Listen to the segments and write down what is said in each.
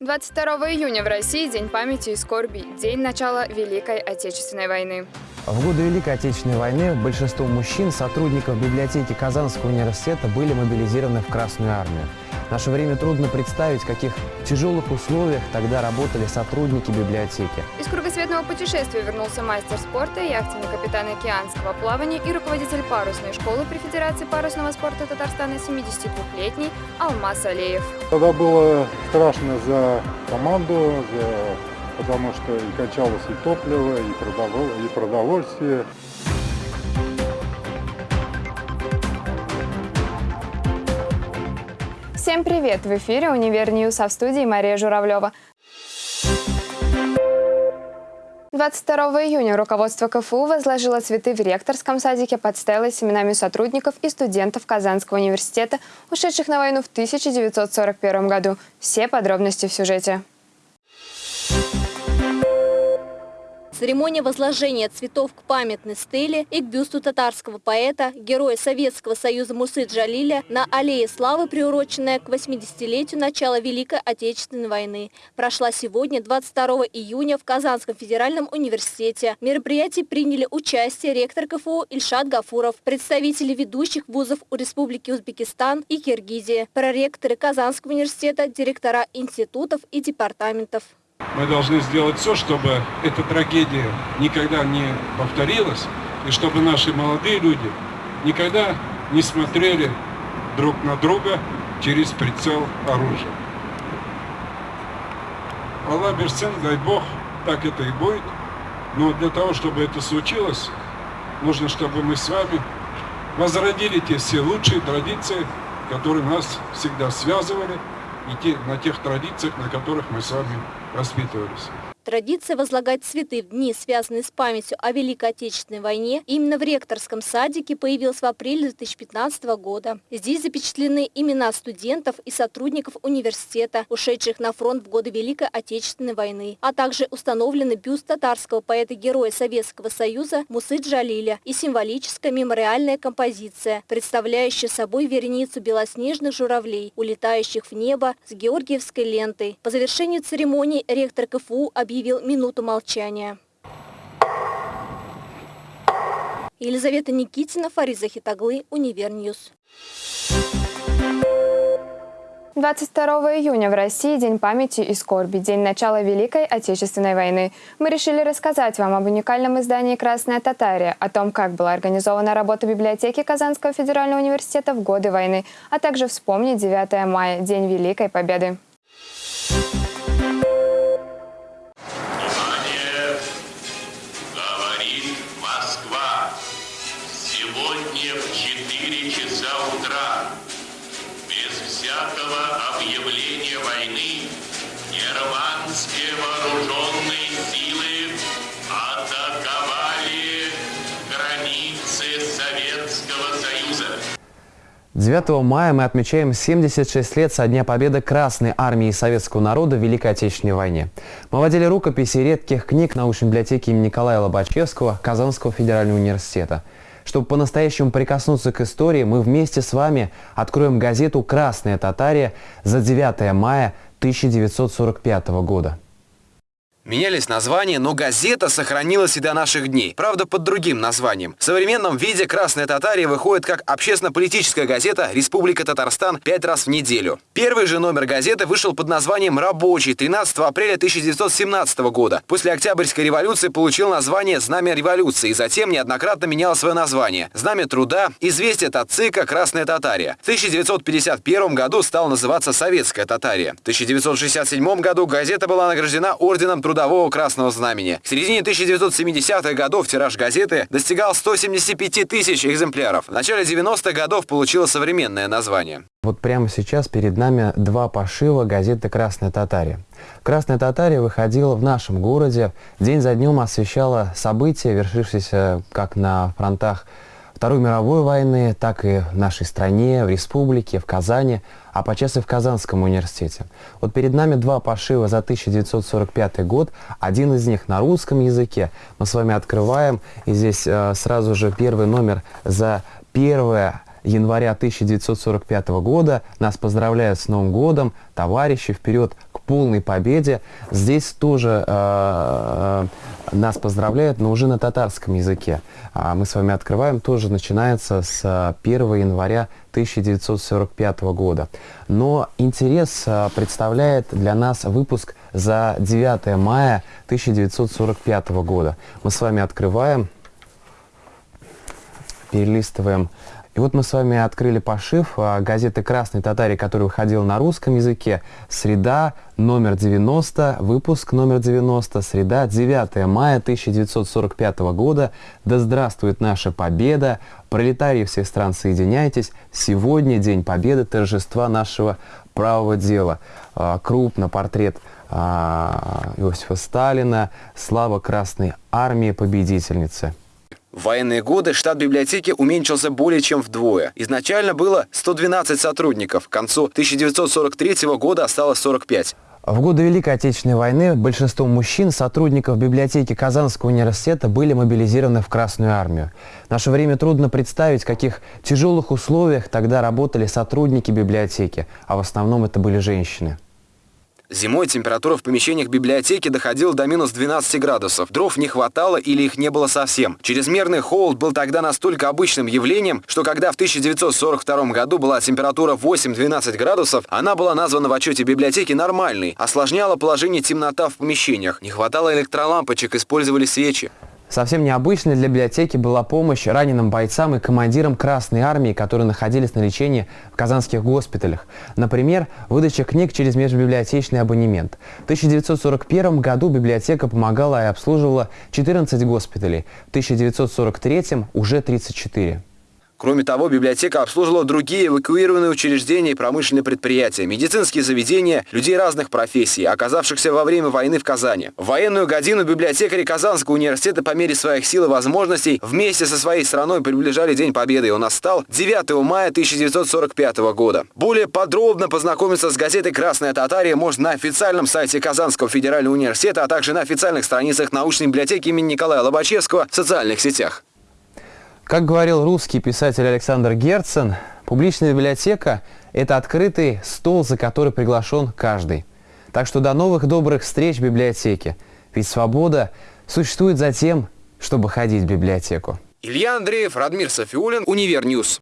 22 июня в России День памяти и скорби, день начала Великой Отечественной войны. В годы Великой Отечественной войны большинство мужчин, сотрудников библиотеки Казанского университета были мобилизированы в Красную армию. В наше время трудно представить, в каких тяжелых условиях тогда работали сотрудники библиотеки. Из кругосветного путешествия вернулся мастер спорта, яхтенный капитан океанского плавания и руководитель парусной школы при Федерации парусного спорта Татарстана 72-летний Алмаз Алеев. Тогда было страшно за команду, за... потому что и кончалось и топливо, и, продовол... и продовольствие. Всем привет! В эфире «Универ News», а в студии Мария Журавлева. 22 июня руководство КФУ возложило цветы в ректорском садике под стелой с именами сотрудников и студентов Казанского университета, ушедших на войну в 1941 году. Все подробности в сюжете. Церемония возложения цветов к памятной стеле и к бюсту татарского поэта, героя Советского Союза Мусы Джалиля на Аллее Славы, приуроченная к 80-летию начала Великой Отечественной войны, прошла сегодня, 22 июня, в Казанском федеральном университете. В мероприятии приняли участие ректор КФУ Ильшат Гафуров, представители ведущих вузов у Республики Узбекистан и Киргизии, проректоры Казанского университета, директора институтов и департаментов. Мы должны сделать все, чтобы эта трагедия никогда не повторилась, и чтобы наши молодые люди никогда не смотрели друг на друга через прицел оружия. Аллах Берсен, дай Бог, так это и будет. Но для того, чтобы это случилось, нужно, чтобы мы с вами возродили те все лучшие традиции, которые нас всегда связывали, и те, на тех традициях, на которых мы с вами воспитывались. Традиция возлагать цветы в дни, связанные с памятью о Великой Отечественной войне, именно в ректорском садике появилась в апреле 2015 года. Здесь запечатлены имена студентов и сотрудников университета, ушедших на фронт в годы Великой Отечественной войны, а также установлены бюст татарского поэта-героя Советского Союза Мусы Джалиля и символическая мемориальная композиция, представляющая собой вереницу белоснежных журавлей, улетающих в небо с георгиевской лентой. По завершению церемонии ректор КФУ объявил объявил минуту молчания. Елизавета Никитина, Фариза Хитаглы, Универ News. 22 июня в России День памяти и скорби, день начала Великой Отечественной войны. Мы решили рассказать вам об уникальном издании «Красная Татария», о том, как была организована работа библиотеки Казанского федерального университета в годы войны, а также вспомнить 9 мая, День Великой Победы. Германские вооруженные силы атаковали границы Советского Союза. 9 мая мы отмечаем 76 лет со дня победы Красной Армии Советского народа в Великой Отечественной войне. Мы водили рукописи редких книг научной библиотеки имени Николая Лобачевского Казанского федерального университета. Чтобы по-настоящему прикоснуться к истории, мы вместе с вами откроем газету «Красная Татария» за 9 мая 1945 года. Менялись названия, но газета сохранилась и до наших дней. Правда, под другим названием. В современном виде «Красная Татария» выходит как общественно-политическая газета «Республика Татарстан» пять раз в неделю. Первый же номер газеты вышел под названием «Рабочий» 13 апреля 1917 года. После Октябрьской революции получил название «Знамя революции» и затем неоднократно менял свое название. «Знамя труда», «Известие от ЦИКа», «Красная Татария». В 1951 году стал называться «Советская Татария». В 1967 году газета была награждена Орденом Труда трудового Красного Знамени. К середине 1970-х годов тираж газеты достигал 175 тысяч экземпляров. В начале 90-х годов получила современное название. Вот прямо сейчас перед нами два пошива газеты «Красная Татария». «Красная Татария» выходила в нашем городе, день за днем освещала события, вершившиеся как на фронтах Второй мировой войны, так и в нашей стране, в республике, в Казани, а подчас и в Казанском университете. Вот перед нами два пошива за 1945 год, один из них на русском языке. Мы с вами открываем, и здесь э, сразу же первый номер за 1 января 1945 года. Нас поздравляют с Новым годом, товарищи, вперед полной победе. Здесь тоже э, э, нас поздравляют, но уже на татарском языке. А мы с вами открываем, тоже начинается с 1 января 1945 года. Но интерес э, представляет для нас выпуск за 9 мая 1945 года. Мы с вами открываем, перелистываем и вот мы с вами открыли пошив а, газеты «Красный татарий», который выходил на русском языке. Среда, номер 90, выпуск номер 90, среда, 9 мая 1945 года. Да здравствует наша победа! Пролетарии всех стран, соединяйтесь! Сегодня День Победы, торжества нашего правого дела. А, крупно портрет а, Иосифа Сталина, слава Красной Армии, победительницы. В военные годы штат библиотеки уменьшился более чем вдвое. Изначально было 112 сотрудников, к концу 1943 года осталось 45. В годы Великой Отечественной войны большинство мужчин, сотрудников библиотеки Казанского университета, были мобилизированы в Красную армию. В наше время трудно представить, в каких тяжелых условиях тогда работали сотрудники библиотеки, а в основном это были женщины. Зимой температура в помещениях библиотеки доходила до минус 12 градусов. Дров не хватало или их не было совсем. Чрезмерный холод был тогда настолько обычным явлением, что когда в 1942 году была температура 8-12 градусов, она была названа в отчете библиотеки нормальной. Осложняла положение темнота в помещениях. Не хватало электролампочек, использовали свечи. Совсем необычной для библиотеки была помощь раненым бойцам и командирам Красной Армии, которые находились на лечении в казанских госпиталях. Например, выдача книг через межбиблиотечный абонемент. В 1941 году библиотека помогала и обслуживала 14 госпиталей, в 1943 уже 34. Кроме того, библиотека обслуживала другие эвакуированные учреждения и промышленные предприятия, медицинские заведения, людей разных профессий, оказавшихся во время войны в Казани. В военную годину библиотекари Казанского университета по мере своих сил и возможностей вместе со своей страной приближали День Победы, он настал 9 мая 1945 года. Более подробно познакомиться с газетой «Красная Татария» можно на официальном сайте Казанского федерального университета, а также на официальных страницах научной библиотеки имени Николая Лобачевского в социальных сетях. Как говорил русский писатель Александр Герцен, публичная библиотека – это открытый стол, за который приглашен каждый. Так что до новых добрых встреч в библиотеке. Ведь свобода существует за тем, чтобы ходить в библиотеку. Илья Андреев, Радмир Софиулин, Универ News.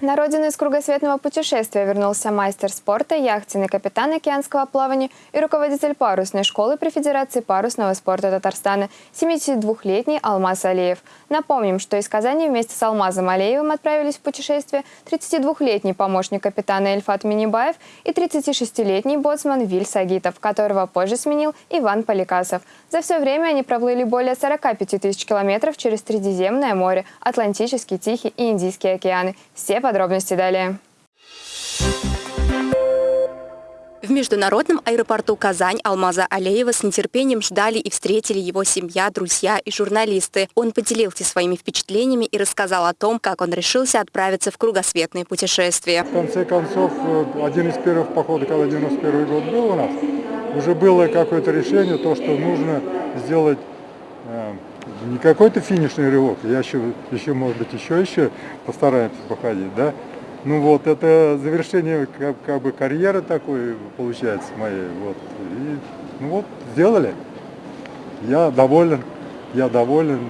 На родину из кругосветного путешествия вернулся мастер спорта, яхтенный капитан океанского плавания и руководитель парусной школы при Федерации парусного спорта Татарстана, 72-летний Алмаз Алиев. Напомним, что из Казани вместе с Алмазом Алиевым отправились в путешествие 32-летний помощник капитана Эльфат Минибаев и 36-летний боцман Виль Сагитов, которого позже сменил Иван Поликасов. За все время они проплыли более 45 тысяч километров через Средиземное море, Атлантический, Тихий и Индийский океаны. Все подробности далее. В международном аэропорту Казань Алмаза Алеева с нетерпением ждали и встретили его семья, друзья и журналисты. Он поделился своими впечатлениями и рассказал о том, как он решился отправиться в кругосветное путешествие. В конце концов, э, один из первых походов, когда 91 год был у нас, уже было какое-то решение, то, что нужно сделать э, не какой-то финишный рывок, я еще, еще, может быть, еще, еще постараемся походить, да. Ну вот, это завершение как, как бы карьеры такой получается моей, вот. И, ну вот, сделали. Я доволен, я доволен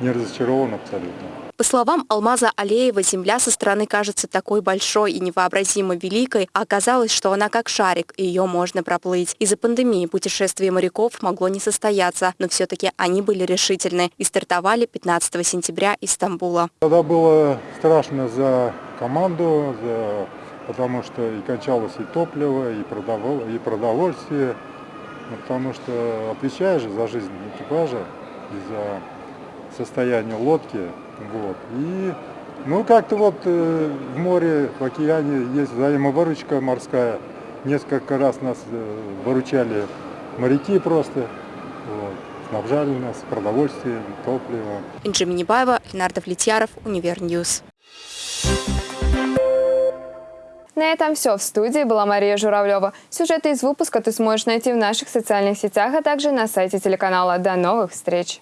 и не разочарован абсолютно. По словам Алмаза Алеева, Земля со стороны кажется такой большой и невообразимо великой, а оказалось, что она как шарик, и ее можно проплыть. Из-за пандемии путешествие моряков могло не состояться, но все-таки они были решительны и стартовали 15 сентября из Стамбула. Тогда было страшно за команду, за... потому что и кончалось и топливо, и, продовол... и продовольствие, ну, потому что отвечаешь за жизнь экипажа и за состояние лодки. Вот. И ну как-то вот э, в море, в океане есть взаимовыручка морская. Несколько раз нас э, выручали моряки просто. Вот. Снабжали нас продовольствием, топливом. Инджи Минибаева, Ленардо Влетьяров, Универ News. На этом все. В студии была Мария Журавлева. Сюжеты из выпуска ты сможешь найти в наших социальных сетях, а также на сайте телеканала. До новых встреч!